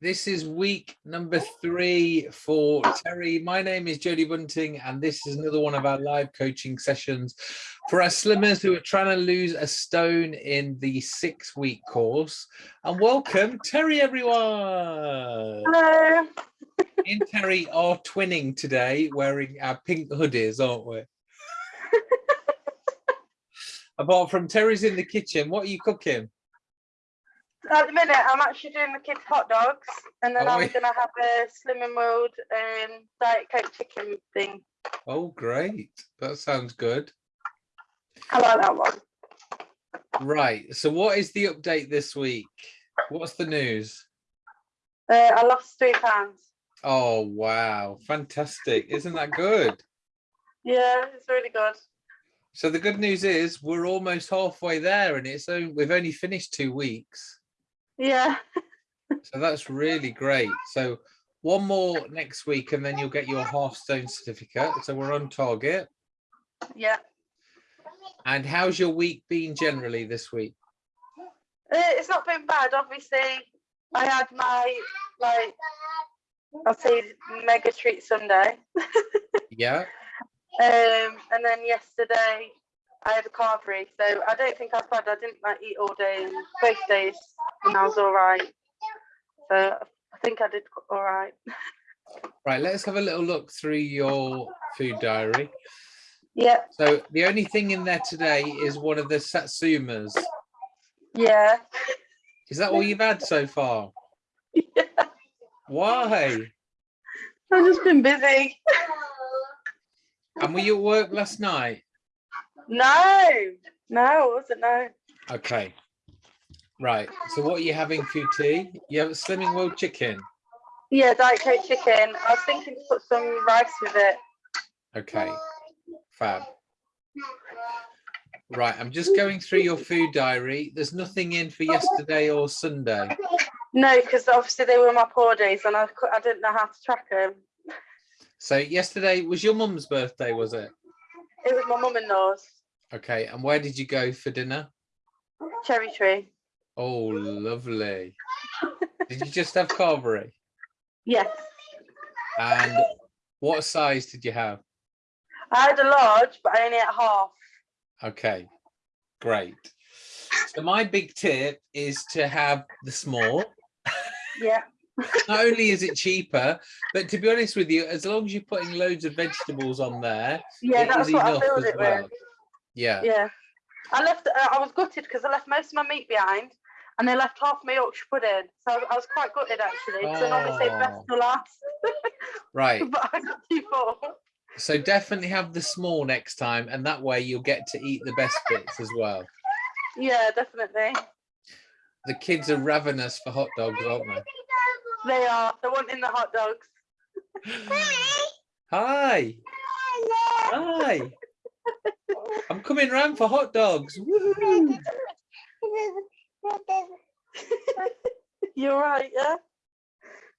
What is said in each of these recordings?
This is week number three for Terry. My name is Jodie Bunting, and this is another one of our live coaching sessions for our slimmers who are trying to lose a stone in the six week course. And welcome, Terry, everyone. Hello. Me and Terry are twinning today, wearing our pink hoodies, aren't we? Apart from Terry's in the kitchen, what are you cooking? At the minute, I'm actually doing the kids' hot dogs, and then Oh, I'm yeah. gonna have a Slimming World um, Diet Coke chicken thing. Oh, great. That sounds good. I like that one. Right. So what is the update this week? What's the news? Uh, I lost three pounds. Oh, wow. Fantastic. Isn't that good? Yeah, it's really good. So the good news is we're almost halfway there and it's only, we've only finished two weeks. Yeah, So that's really great. So one more next week and then you'll get your half stone certificate. So we're on target. yeah. And how's your week been generally this week? Uh, it's not been bad. Obviously, I had my like I'll say mega treat Sunday, Yeah. um, and then yesterday I had a carvery. So I don't think I was bad. I didn't like eat all day and both days, and I was all right. So I think I did all right. Right. Let's have a little look through your food diary. Yeah, So the only thing in there today is one of the satsumas. yeah. Is that all you've had so far? Why? I've just been busy. And were you at work last night? No, no, wasn't. No. Okay. Right. So what are you having for your tea? You have a Slimming World chicken. Yeah, Diet Coke chicken. I was thinking to put some rice with it. Okay. Fab. Right. I'm just going through your food diary. There's nothing in for yesterday or Sunday. No, because obviously they were my poor days, and I I didn't know how to track them. So yesterday was your mum's birthday, was it? My mum and law's Okay. And where did you go for dinner? cherry tree. Oh, lovely. Did you just have carvery? Yes, And what size did you have? I had a large, but I only ate half. Okay, great. So my big tip is to have the small. Yeah, Not only is it cheaper, but to be honest with you, as long as you're putting loads of vegetables on there, yeah, that's what I filled it well. with. Yeah. Yeah, I left. Uh, I was gutted because I left most of my meat behind, and they left half my Yorkshire pudding. So I was, I was quite gutted actually, because I normally say best Oh. to last, Right. but I got too full. So definitely have the small next time, and that way you'll get to eat the best bits as well. Yeah, definitely. The kids are ravenous for hot dogs, aren't They are. They're wanting the hot dogs. they? Hi. Hi. I'm coming round for hot dogs. You're right, yeah?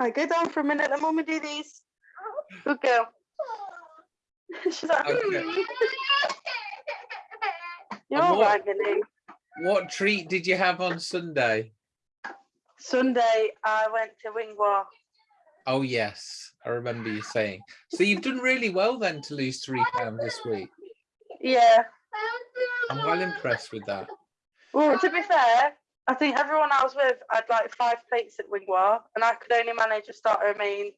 I go down for a minute, let mommy do these. Good girl. She's like, Okay. "Hmm." You're all right. What treat did you have on Sunday? Sunday, I went to Wingwa. Oh yes, I remember you saying. So you've done really well then to lose three pounds this week. Yeah. I'm well impressed with that. Well, to be fair, I think everyone I was with had like five plates at Wingwa, and I could only manage a starter, a main,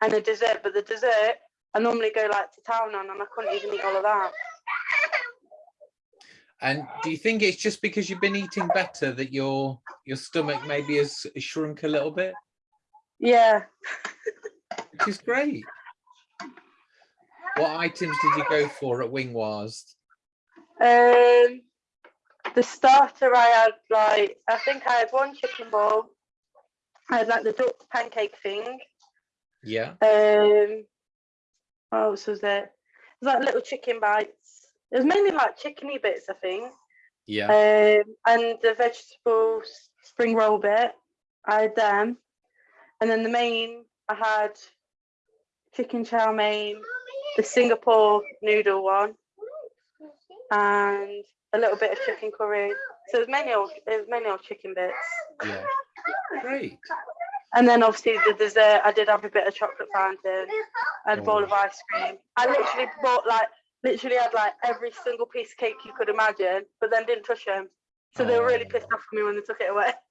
and a dessert. But the dessert, I normally go like to town on, and I couldn't even eat all of that. And do you think it's just because you've been eating better that your your stomach maybe has shrunk a little bit, Yeah. which is great. What items did you go for at Wingwars? Um, the starter I had like I think I had one chicken ball. I had like the duck pancake thing. Yeah. Um, what else was there? It was like little chicken bites. It was mainly like chickeny bits, I think. Yeah. Um, and the vegetable spring roll bit, I had them. And then the main, I had chicken chow mein, the Singapore noodle one, and a little bit of chicken curry. So it was mainly all, it was mainly all chicken bits. Yeah. Great. And then obviously the dessert, I did have a bit of chocolate fountain and a bowl of ice cream. I literally bought like, literally had like every single piece of cake you could imagine, but then didn't touch them. So they were really Oh. pissed off at me when they took it away.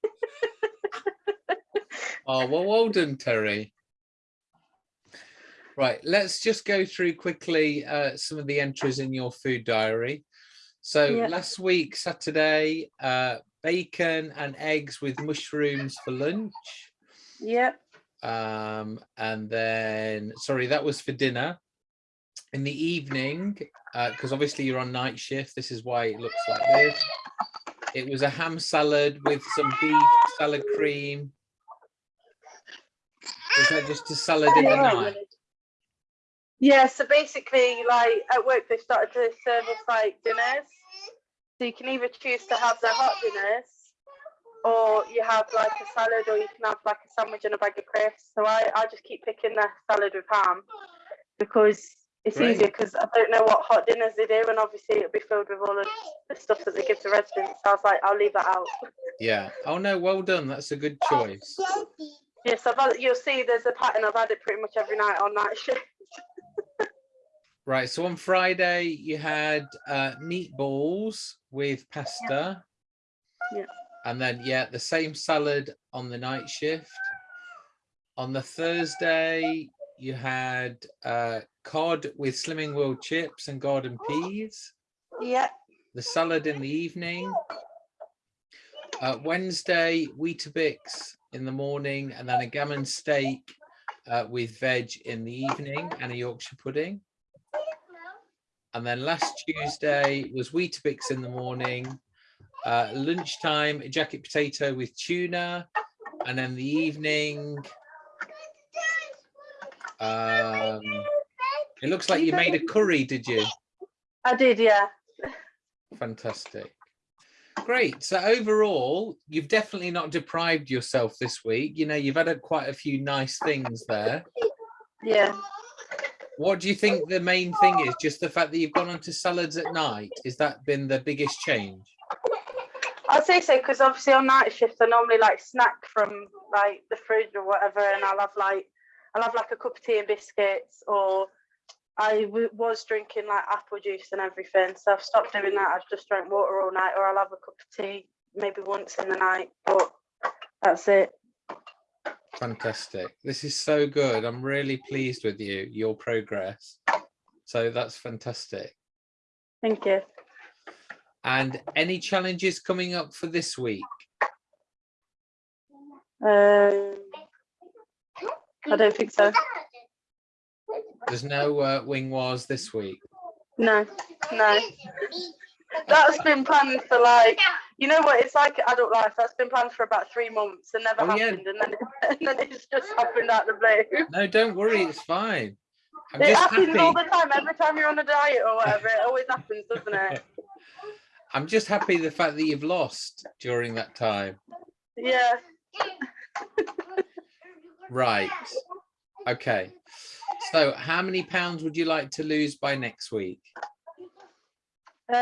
Oh, well, well done, Terry. Right, let's just go through quickly uh, some of the entries in your food diary. So Yeah. last week, Saturday, uh, bacon and eggs with mushrooms for lunch. Yep. Um, and then, sorry, that was for dinner. In the evening, uh, because obviously you're on night shift, this is why it looks like this. It was a ham salad with some beef, salad cream. Was that just a salad in the night? Yeah, so basically, like at work, they started to serve us like dinners. So you can either choose to have the hot dinners, or you have like a salad, or you can have like a sandwich and a bag of crisps. So I, I just keep picking the salad with ham because it's Great. easier. Because I don't know what hot dinners they do, and obviously it'll be filled with all of the stuff that they give to residents. So I was like, I'll leave that out. Yeah. Oh no, well done. That's a good choice. Yes, I've had, you'll see there's a pattern. I've had it pretty much every night on night shift. Right. So on Friday you had uh, meatballs with pasta. Yeah. And then yeah, the same salad on the night shift. On the Thursday you had uh, cod with Slimming World chips and garden peas. Yeah. The salad in the evening. Uh, Wednesday Weetabix in the morning, and then a gammon steak uh, with veg in the evening and a Yorkshire pudding. And then last Tuesday was Weetabix in the morning, uh, lunchtime, a jacket potato with tuna, and then the evening. Um, it looks like you made a curry, did you? I did, yeah. Fantastic. Great. So overall, you've definitely not deprived yourself this week. You know, you've had a, quite a few nice things there. Yeah. What do you think the main thing is? Just the fact that you've gone on to salads at night? Is that been the biggest change? I'd say so because obviously on night shift I normally like snack from like the fridge or whatever, and I'll have like I'll have like a cup of tea and biscuits, or I w- was drinking like apple juice and everything. So I've stopped doing that. I've just drank water all night, or I'll have a cup of tea maybe once in the night, but that's it. Fantastic. This is so good. I'm really pleased with you, your progress. So that's fantastic. Thank you. And any challenges coming up for this week? Um, I don't think so. There's no uh, wing wars this week. No, no. That's been planned for like, you know what? It's like adult life. That's been planned for about three months and never Oh, yeah. happened, and then and then it's just happened out of the blue. No, don't worry. It's fine. I'm It just happens happy. all the time. Every time you're on a diet or whatever, it always happens, doesn't it? I'm just happy the fact that you've lost during that time. Yeah. Right. Okay. So how many pounds would you like to lose by next week? Um.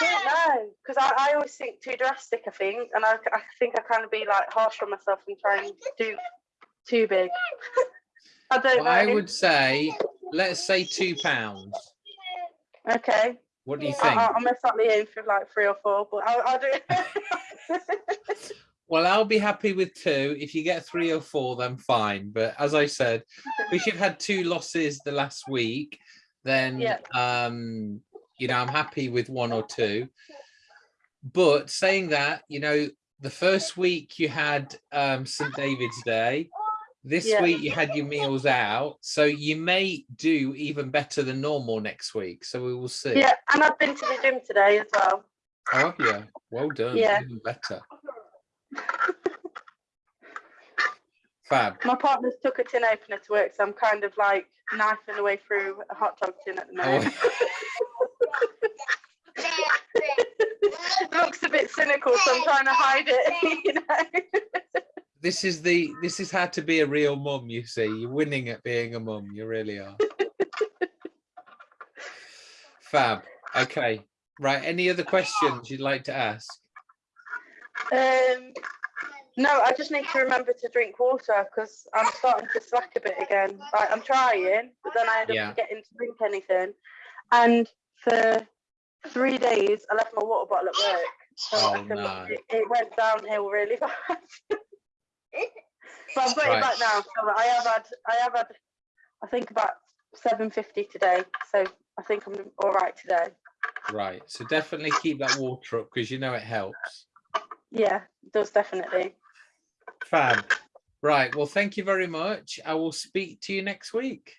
I don't know, because I, I always think too drastic. I think, and I, I think I kind of be like harsh on myself and try and do too big. I don't Well, know. I would say, let's say two pounds. Okay. What do you I, think? I, I'm exactly aim for like three or four, but I'll, I'll do it. Well, I'll be happy with two. If you get three or four, then fine. But as I said, because you've had two losses the last week, then Yeah. um, you know, I'm happy with one or two. But saying that, you know, the first week you had um St. David's Day. This Yeah. week you had your meals out. So you may do even better than normal next week. So we will see. yeah, and I've been to the gym today as well. Oh yeah. Well done. Yeah. Even better. Fab. My partner's took a tin opener to work, so I'm kind of like knifing away through a hot dog tin at the oh. moment. Oh, looks a bit cynical, so I'm trying to hide it. You know. this is the this is how to be a real mum you see you're winning at being a mum you really are fab okay right any other questions you'd like to ask Um, no, I just need to remember to drink water because I'm starting to slack a bit again. Like I'm trying, but then I end up Yeah. forgetting to drink anything. And for three days, I left my water bottle at work. So Oh, no. it, it went downhill really fast. but I've got Right. it back now. So I have had, I have had, I think about 750 today. So I think I'm all right today. Right. So definitely keep that water up because you know it helps. Yeah, does definitely. Fab. Right. Well, thank you very much. I will speak to you next week.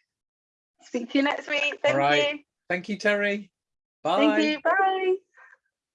Speak to you next week. Thank right. you. Thank you, Terry. Bye. Thank you. Bye.